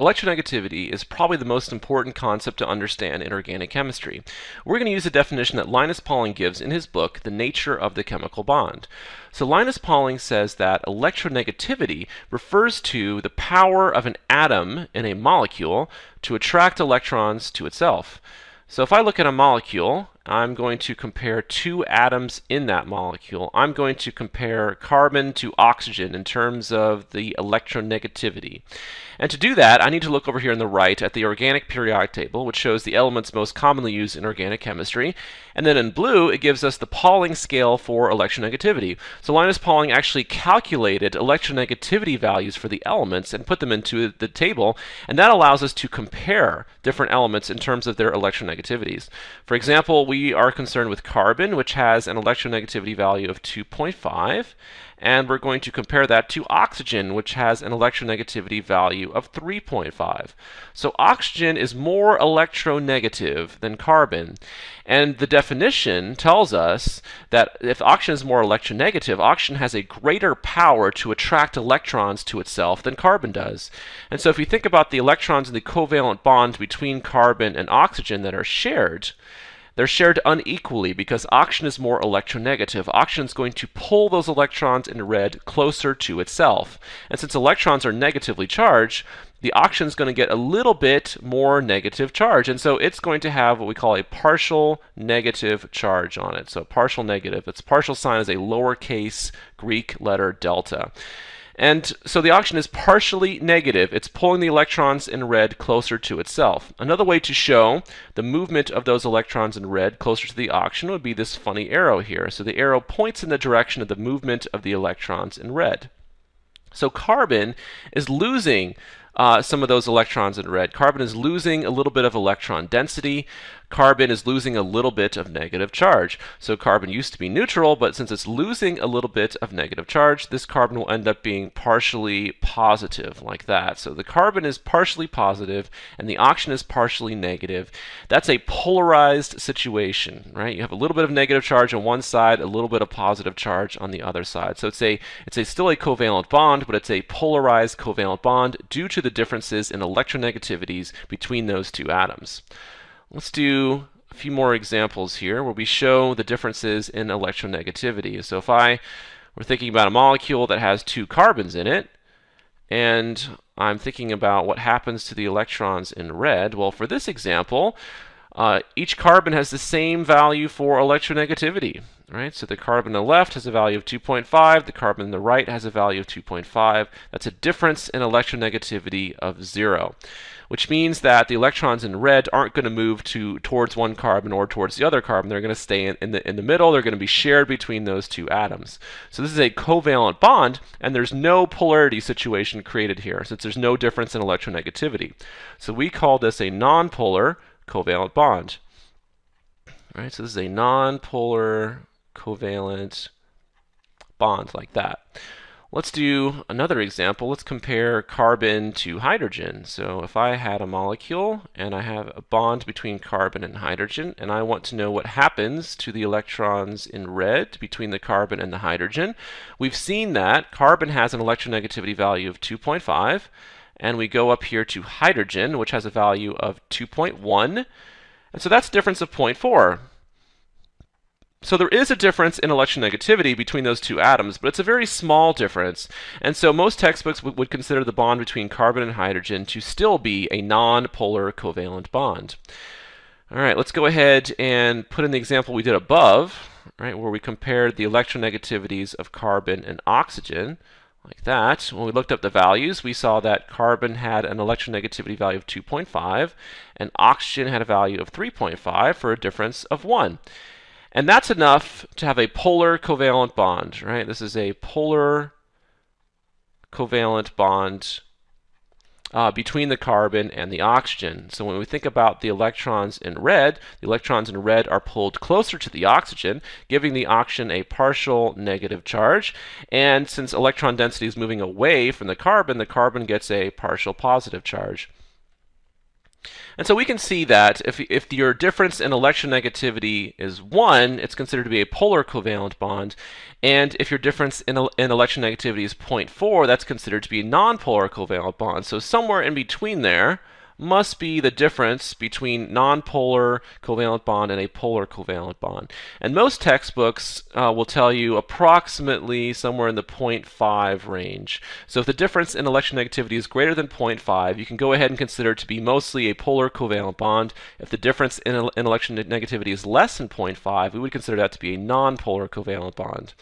Electronegativity is probably the most important concept to understand in organic chemistry. We're going to use a definition that Linus Pauling gives in his book, The Nature of the Chemical Bond. So Linus Pauling says that electronegativity refers to the power of an atom in a molecule to attract electrons to itself. So if I look at a molecule, I'm going to compare two atoms in that molecule. I'm going to compare carbon to oxygen in terms of the electronegativity. And to do that, I need to look over here on the right at the organic periodic table, which shows the elements most commonly used in organic chemistry. And then in blue, it gives us the Pauling scale for electronegativity. So Linus Pauling actually calculated electronegativity values for the elements and put them into the table, and that allows us to compare different elements in terms of their electronegativities. For example, we we are concerned with carbon, which has an electronegativity value of 2.5, and we're going to compare that to oxygen, which has an electronegativity value of 3.5. So oxygen is more electronegative than carbon, and the definition tells us that if oxygen is more electronegative, oxygen has a greater power to attract electrons to itself than carbon does. And so if you think about the electrons in the covalent bond between carbon and oxygen that are shared, they're shared unequally because oxygen is more electronegative. Oxygen is going to pull those electrons in red closer to itself. And since electrons are negatively charged, the oxygen is going to get a little bit more negative charge. And so it's going to have what we call a partial negative charge on it. So partial negative. Its partial sign is a lowercase Greek letter delta. And so the oxygen is partially negative. It's pulling the electrons in red closer to itself. Another way to show the movement of those electrons in red closer to the oxygen would be this funny arrow here. So the arrow points in the direction of the movement of the electrons in red. So carbon is losing uh, some of those electrons in red. Carbon is losing a little bit of electron density. Carbon is losing a little bit of negative charge. So carbon used to be neutral, but since it's losing a little bit of negative charge, this carbon will end up being partially positive, like that. So the carbon is partially positive, and the oxygen is partially negative. That's a polarized situation, right? You have a little bit of negative charge on one side, a little bit of positive charge on the other side. So it's a it's a still a covalent bond, but it's a polarized covalent bond due to the differences in electronegativities between those two atoms. Let's do a few more examples here where we show the differences in electronegativity. So if I were thinking about a molecule that has two carbons in it, and I'm thinking about what happens to the electrons in red, well, for this example, uh, each carbon has the same value for electronegativity, right? So the carbon on the left has a value of 2.5, the carbon on the right has a value of 2.5. That's a difference in electronegativity of zero which means that the electrons in red aren't going to move to towards one carbon or towards the other carbon. They're going to stay in, in, the, in the middle. They're going to be shared between those two atoms. So this is a covalent bond, and there's no polarity situation created here, since there's no difference in electronegativity. So we call this a nonpolar covalent bond. All right, so this is a nonpolar covalent bond like that. Let's do another example. Let's compare carbon to hydrogen. So if I had a molecule and I have a bond between carbon and hydrogen and I want to know what happens to the electrons in red between the carbon and the hydrogen, we've seen that carbon has an electronegativity value of 2.5 and we go up here to hydrogen which has a value of 2.1 and so that's a difference of 0.4. So there is a difference in electronegativity between those two atoms, but it's a very small difference. And so most textbooks would consider the bond between carbon and hydrogen to still be a non-polar covalent bond. All right, let's go ahead and put in the example we did above, right, where we compared the electronegativities of carbon and oxygen like that. When we looked up the values, we saw that carbon had an electronegativity value of 2.5 and oxygen had a value of 3.5 for a difference of 1. And that's enough to have a polar covalent bond, right? This is a polar covalent bond uh, between the carbon and the oxygen. So when we think about the electrons in red, the electrons in red are pulled closer to the oxygen, giving the oxygen a partial negative charge. And since electron density is moving away from the carbon, the carbon gets a partial positive charge. And so we can see that if, if your difference in electronegativity is 1, it's considered to be a polar covalent bond. And if your difference in, in electronegativity is 0.4, that's considered to be a nonpolar covalent bond. So somewhere in between there, must be the difference between nonpolar covalent bond and a polar covalent bond. And most textbooks uh, will tell you approximately somewhere in the 0.5 range. So if the difference in electronegativity is greater than 0.5, you can go ahead and consider it to be mostly a polar covalent bond. If the difference in, in electronegativity is less than 0.5, we would consider that to be a nonpolar covalent bond.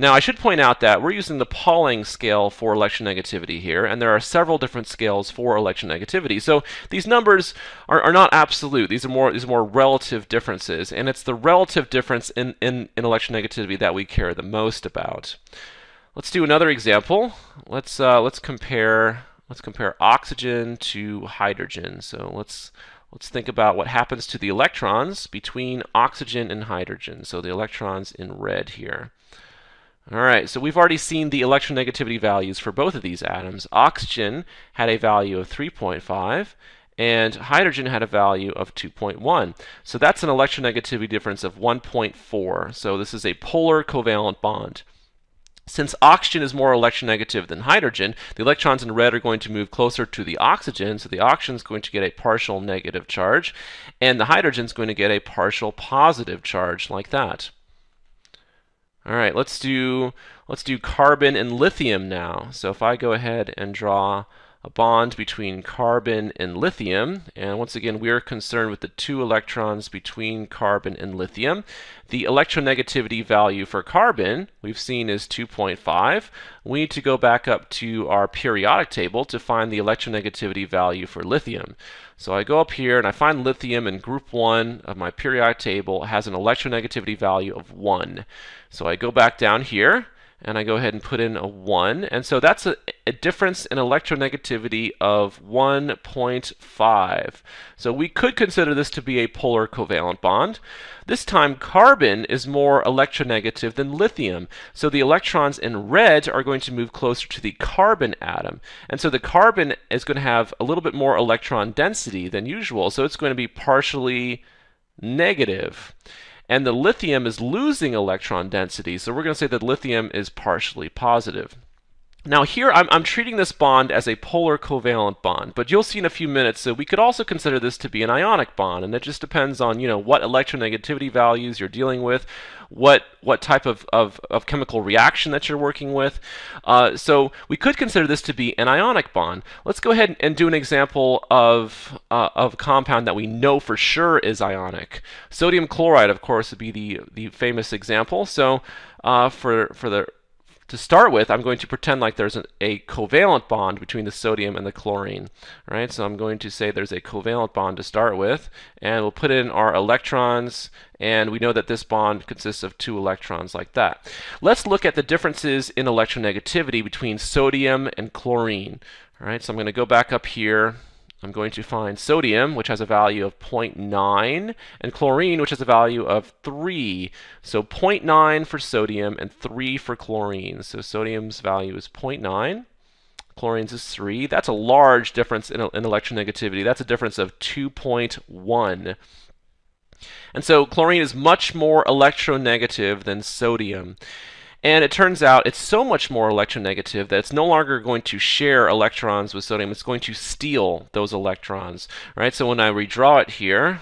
Now, I should point out that we're using the Pauling scale for electronegativity here, and there are several different scales for electronegativity. So these numbers are, are not absolute. These are more these are more relative differences, and it's the relative difference in, in, in electronegativity that we care the most about. Let's do another example. Let's uh, let's compare let's compare oxygen to hydrogen. So let's let's think about what happens to the electrons between oxygen and hydrogen. So the electrons in red here. All right, so we've already seen the electronegativity values for both of these atoms. Oxygen had a value of 3.5 and hydrogen had a value of 2.1. So that's an electronegativity difference of 1.4. So this is a polar covalent bond. Since oxygen is more electronegative than hydrogen, the electrons in red are going to move closer to the oxygen, so the oxygen is going to get a partial negative charge, and the hydrogen is going to get a partial positive charge like that. All right, let's do let's do carbon and lithium now. So if I go ahead and draw a bond between carbon and lithium, and once again we're concerned with the two electrons between carbon and lithium. The electronegativity value for carbon we've seen is 2.5. We need to go back up to our periodic table to find the electronegativity value for lithium. So I go up here and I find lithium in group 1 of my periodic table has an electronegativity value of 1. So I go back down here and I go ahead and put in a 1. And so that's a, a, difference in electronegativity of 1.5. So we could consider this to be a polar covalent bond. This time carbon is more electronegative than lithium. So the electrons in red are going to move closer to the carbon atom. And so the carbon is going to have a little bit more electron density than usual. So it's going to be partially negative and the lithium is losing electron density, so we're going to say that lithium is partially positive. Now here I'm, I'm, treating this bond as a polar covalent bond, but you'll see in a few minutes that we could also consider this to be an ionic bond, and it just depends on you know what electronegativity values you're dealing with, what what type of, of, of chemical reaction that you're working with. Uh, so we could consider this to be an ionic bond. Let's go ahead and do an example of, uh, of a compound that we know for sure is ionic. Sodium chloride, of course, would be the, the famous example. So uh, for, for the to start with, I'm going to pretend like there's an, a covalent bond between the sodium and the chlorine. All right, so I'm going to say there's a covalent bond to start with, and we'll put in our electrons, and we know that this bond consists of two electrons like that. Let's look at the differences in electronegativity between sodium and chlorine. All right, so I'm going to go back up here I'm going to find sodium, which has a value of 0.9, and chlorine, which has a value of 3. So 0.9 for sodium and 3 for chlorine. So sodium's value is 0.9. Chlorine's is 3. That's a large difference in, in electronegativity. That's a difference of 2.1. And so chlorine is much more electronegative than sodium. And it turns out it's so much more electronegative that it's no longer going to share electrons with sodium. It's going to steal those electrons, right? So when I redraw it here,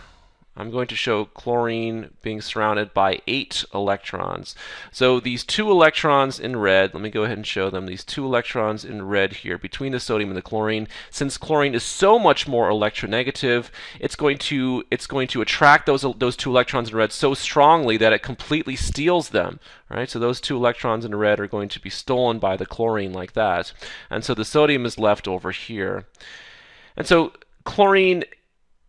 I'm going to show chlorine being surrounded by eight electrons. So these two electrons in red, let me go ahead and show them, these two electrons in red here between the sodium and the chlorine, since chlorine is so much more electronegative, it's going to it's going to attract those those two electrons in red so strongly that it completely steals them. Right? So those two electrons in red are going to be stolen by the chlorine like that. And so the sodium is left over here. And so chlorine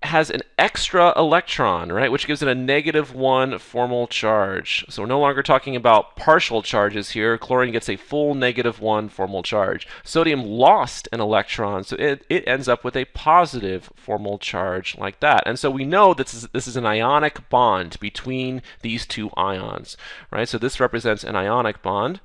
has an extra electron, right, which gives it a negative one formal charge. So we're no longer talking about partial charges here. Chlorine gets a full negative one formal charge. Sodium lost an electron, so it, it ends up with a positive formal charge like that. And so we know this is, this is an ionic bond between these two ions, right? So this represents an ionic bond.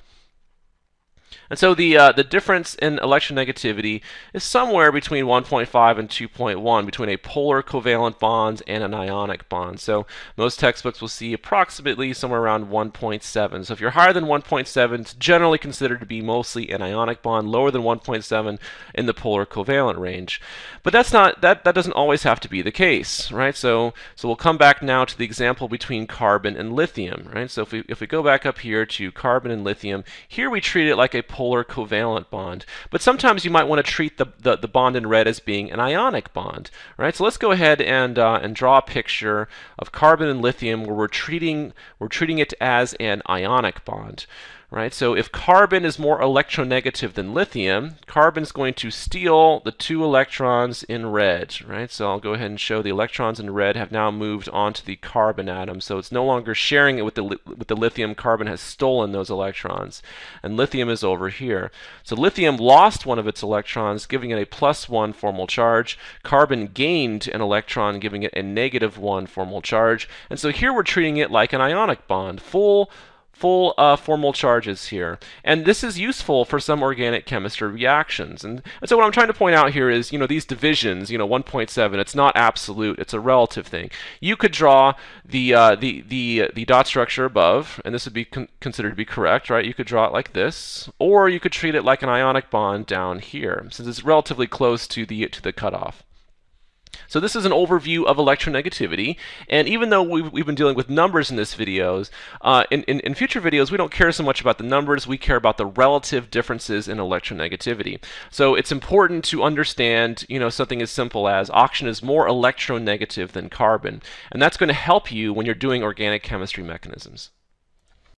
And so the uh, the difference in electronegativity is somewhere between 1.5 and 2.1 between a polar covalent bond and an ionic bond. So most textbooks will see approximately somewhere around 1.7. So if you're higher than 1.7, it's generally considered to be mostly an ionic bond, lower than 1.7 in the polar covalent range. But that's not that that doesn't always have to be the case, right? So so we'll come back now to the example between carbon and lithium, right? So if we if we go back up here to carbon and lithium, here we treat it like a polar polar covalent bond. But sometimes you might want to treat the, the, the, bond in red as being an ionic bond, right? So let's go ahead and, uh, and draw a picture of carbon and lithium where we're treating, we're treating it as an ionic bond right? So if carbon is more electronegative than lithium, carbon is going to steal the two electrons in red, right? So I'll go ahead and show the electrons in red have now moved onto the carbon atom. So it's no longer sharing it with the, with the lithium. Carbon has stolen those electrons. And lithium is over here. So lithium lost one of its electrons, giving it a plus one formal charge. Carbon gained an electron, giving it a negative one formal charge. And so here we're treating it like an ionic bond. Full full uh, formal charges here. And this is useful for some organic chemistry reactions. And, and, so what I'm trying to point out here is, you know, these divisions, you know, 1.7, it's not absolute, it's a relative thing. You could draw the, uh, the, the, the dot structure above, and this would be con considered to be correct, right? You could draw it like this, or you could treat it like an ionic bond down here, since it's relatively close to the, to the cutoff. So this is an overview of electronegativity, and even though we've, we've been dealing with numbers in this videos, uh, in, in, in, future videos we don't care so much about the numbers, we care about the relative differences in electronegativity. So it's important to understand, you know, something as simple as oxygen is more electronegative than carbon, and that's going to help you when you're doing organic chemistry mechanisms.